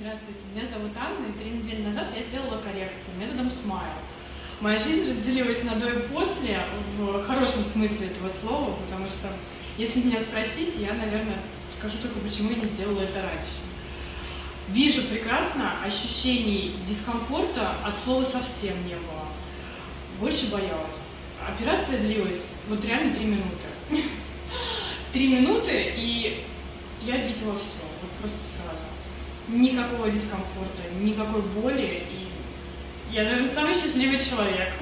Здравствуйте, меня зовут Анна, и три недели назад я сделала коррекцию методом Smile. Моя жизнь разделилась на до и после, в хорошем смысле этого слова, потому что, если меня спросить, я, наверное, скажу только, почему я не сделала это раньше. Вижу прекрасно, ощущений дискомфорта от слова совсем не было. Больше боялась. Операция длилась вот реально три минуты. Три минуты, и я видела все, вот просто сразу. Никакого дискомфорта, никакой боли, и я, наверное, самый счастливый человек.